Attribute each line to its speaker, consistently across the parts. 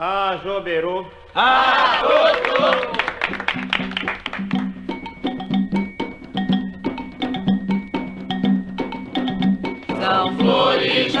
Speaker 1: Ah, Joberô.
Speaker 2: Ah, Joberô.
Speaker 3: São flores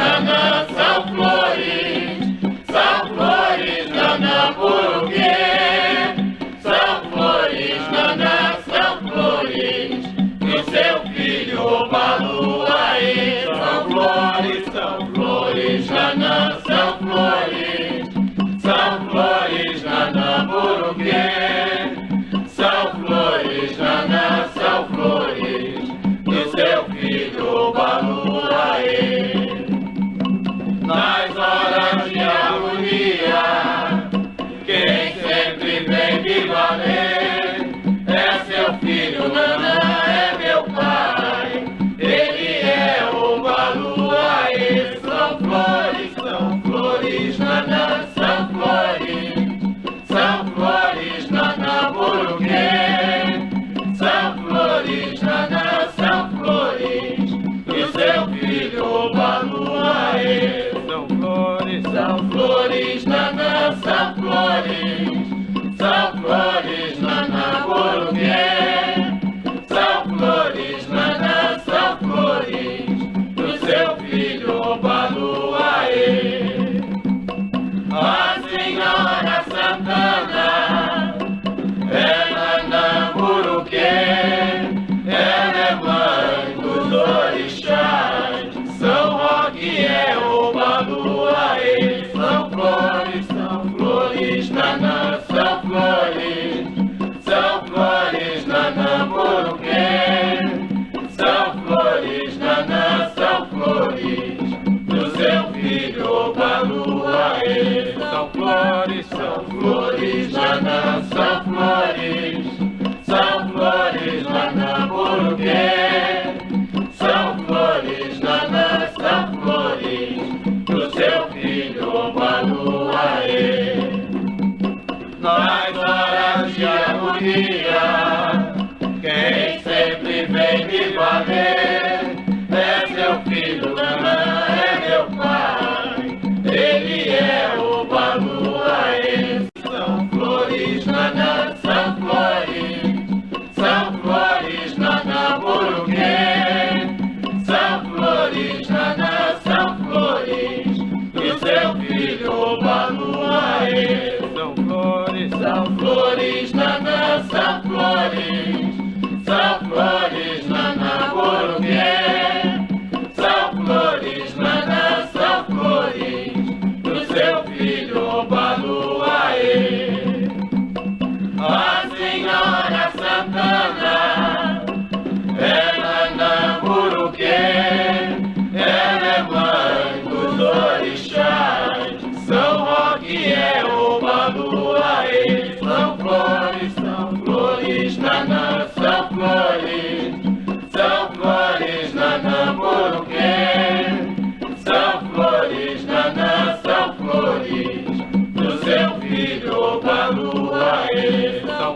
Speaker 3: flores na nação flores E seu filho Obaluaê São flores, são flores na São flores São flores na Salvadores, Salvadores lá na Burguê. Salvadores nada,
Speaker 1: na flores,
Speaker 3: do seu filho Baluaê. Nós horas de agonia, quem sempre vem me bater, é seu filho, mamãe, é meu pai.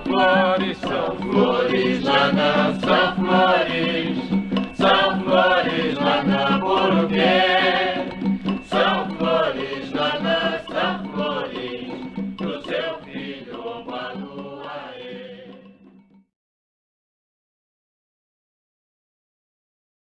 Speaker 3: flores, são flores da nossa flor.